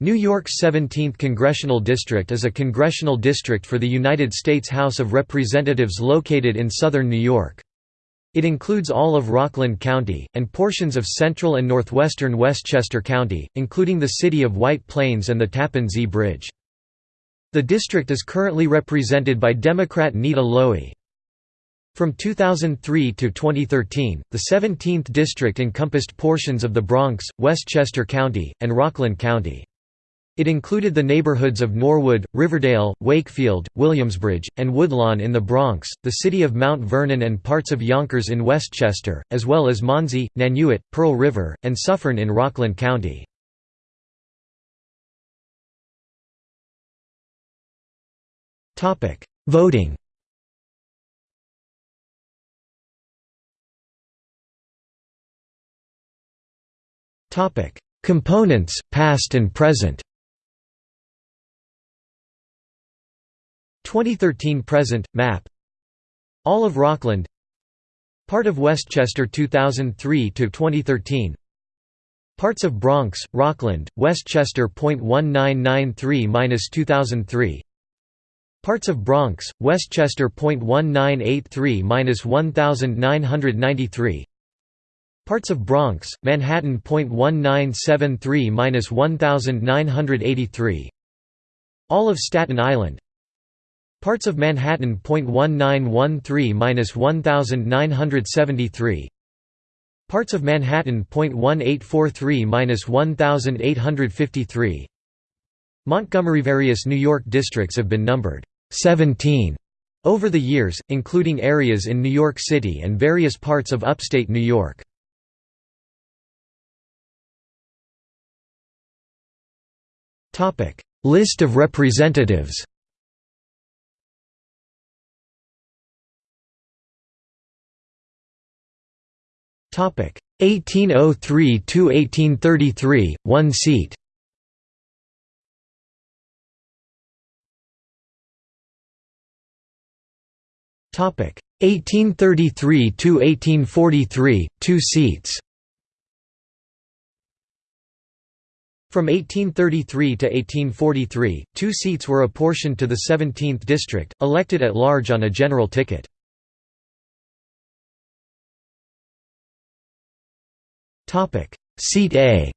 New York's 17th Congressional District is a congressional district for the United States House of Representatives located in southern New York. It includes all of Rockland County, and portions of central and northwestern Westchester County, including the city of White Plains and the Tappan Zee Bridge. The district is currently represented by Democrat Nita Lowey. From 2003 to 2013, the 17th district encompassed portions of the Bronx, Westchester County, and Rockland County. It included the neighborhoods of Norwood, Riverdale, Wakefield, Williamsbridge, and Woodlawn in the Bronx, the city of Mount Vernon and parts of Yonkers in Westchester, as well as Monsey, Nanuet, Pearl River, and Suffern in Rockland County. Voting Components, past and present 2013 present map. All of Rockland. Part of Westchester 2003 to 2013 Parts of Bronx, Rockland, Westchester .1993-2003 Parts of Bronx, Westchester .1983-1993 Parts of Bronx, Manhattan .1973-1983 All of Staten Island Parts of Manhattan .1913-1973 Parts of Manhattan .1843-1853 Montgomery Various New York districts have been numbered 17 over the years, including areas in New York City and various parts of upstate New York. List of representatives Topic 1803 to 1833, one seat. Topic 1833 to 1843, two seats. From 1833 to 1843, two seats were apportioned to the 17th district, elected at large on a general ticket. Topic: Seat A.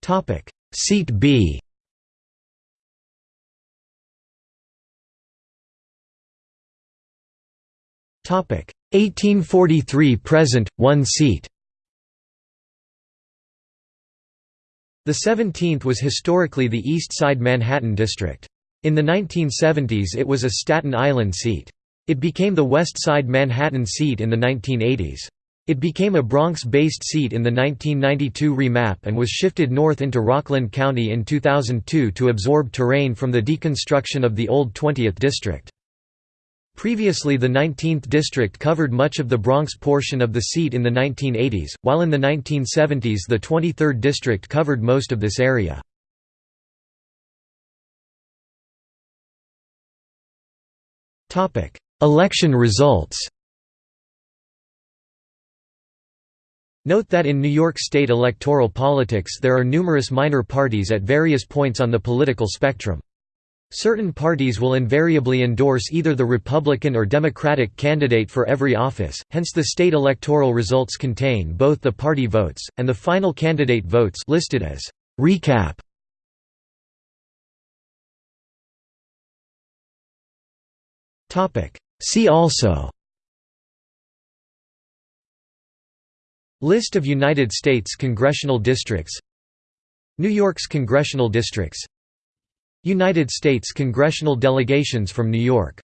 Topic: Seat B. Topic: 1843 present, one seat. The 17th was historically the East Side Manhattan district. In the 1970s it was a Staten Island seat. It became the West Side Manhattan seat in the 1980s. It became a Bronx-based seat in the 1992 remap and was shifted north into Rockland County in 2002 to absorb terrain from the deconstruction of the old 20th District. Previously the 19th District covered much of the Bronx portion of the seat in the 1980s, while in the 1970s the 23rd District covered most of this area. Election results Note that in New York State electoral politics there are numerous minor parties at various points on the political spectrum. Certain parties will invariably endorse either the Republican or Democratic candidate for every office, hence the state electoral results contain both the party votes, and the final candidate votes listed as recap. See also List of United States congressional districts New York's congressional districts United States congressional delegations from New York